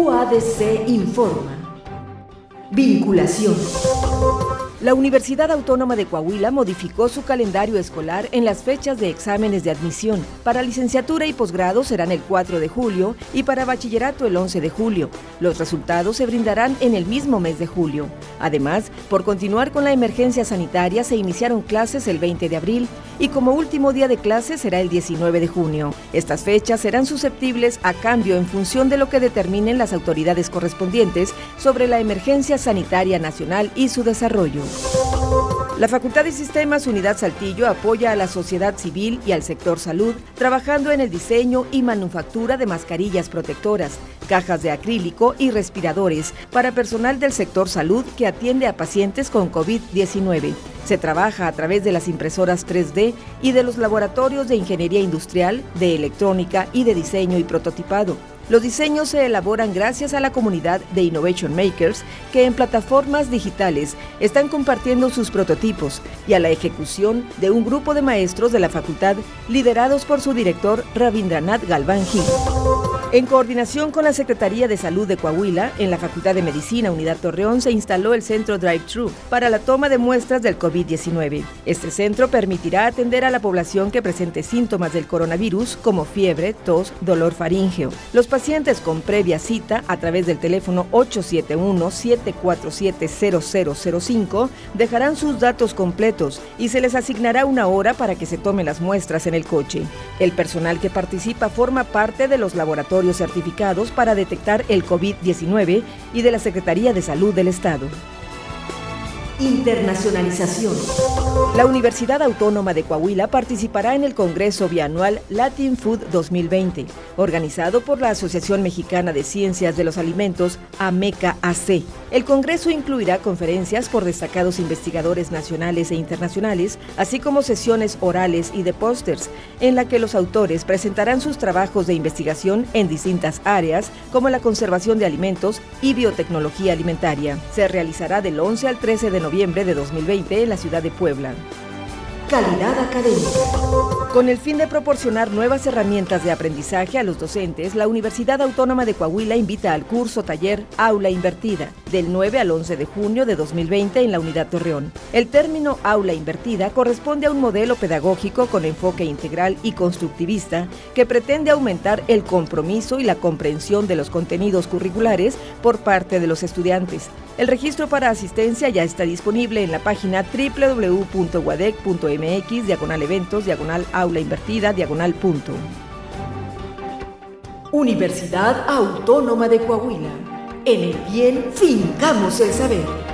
UADC informa. Vinculación. La Universidad Autónoma de Coahuila modificó su calendario escolar en las fechas de exámenes de admisión. Para licenciatura y posgrado serán el 4 de julio y para bachillerato el 11 de julio. Los resultados se brindarán en el mismo mes de julio. Además, por continuar con la emergencia sanitaria se iniciaron clases el 20 de abril y como último día de clases será el 19 de junio. Estas fechas serán susceptibles a cambio en función de lo que determinen las autoridades correspondientes sobre la emergencia sanitaria nacional y su desarrollo. La Facultad de Sistemas Unidad Saltillo apoya a la sociedad civil y al sector salud trabajando en el diseño y manufactura de mascarillas protectoras, cajas de acrílico y respiradores para personal del sector salud que atiende a pacientes con COVID-19. Se trabaja a través de las impresoras 3D y de los laboratorios de ingeniería industrial, de electrónica y de diseño y prototipado. Los diseños se elaboran gracias a la comunidad de Innovation Makers que en plataformas digitales están compartiendo sus prototipos y a la ejecución de un grupo de maestros de la facultad liderados por su director Ravindranath Galván Gil. En coordinación con la Secretaría de Salud de Coahuila, en la Facultad de Medicina Unidad Torreón se instaló el centro Drive-Thru para la toma de muestras del COVID-19. Este centro permitirá atender a la población que presente síntomas del coronavirus como fiebre, tos, dolor faríngeo. Los pacientes con previa cita a través del teléfono 871-747-0005 dejarán sus datos completos y se les asignará una hora para que se tomen las muestras en el coche. El personal que participa forma parte de los laboratorios certificados para detectar el COVID-19 y de la Secretaría de Salud del Estado. Internacionalización. La Universidad Autónoma de Coahuila participará en el Congreso Bianual Latin Food 2020, organizado por la Asociación Mexicana de Ciencias de los Alimentos, AMECA AC. El Congreso incluirá conferencias por destacados investigadores nacionales e internacionales, así como sesiones orales y de pósters, en la que los autores presentarán sus trabajos de investigación en distintas áreas, como la conservación de alimentos y biotecnología alimentaria. Se realizará del 11 al 13 de noviembre de 2020 en la ciudad de Puebla. Calidad académica. Con el fin de proporcionar nuevas herramientas de aprendizaje a los docentes, la Universidad Autónoma de Coahuila invita al curso taller Aula Invertida, del 9 al 11 de junio de 2020 en la Unidad Torreón. El término aula invertida corresponde a un modelo pedagógico con enfoque integral y constructivista que pretende aumentar el compromiso y la comprensión de los contenidos curriculares por parte de los estudiantes. El registro para asistencia ya está disponible en la página www.wadec.mx mx, diagonal eventos, diagonal aula invertida, diagonal punto. Universidad Autónoma de Coahuila. En el bien fincamos el saber.